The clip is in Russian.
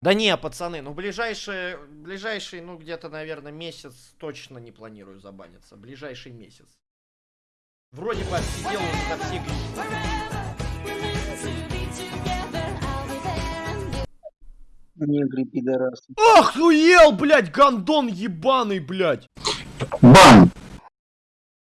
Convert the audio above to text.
Да не, пацаны, ну ближайший, ближайший, ну где-то, наверное, месяц точно не планирую забаниться. Ближайший месяц. Вроде бы отсидел уже на все. Негры, пидорасы. Охуел, блядь, гандон ебаный, блядь. Бан!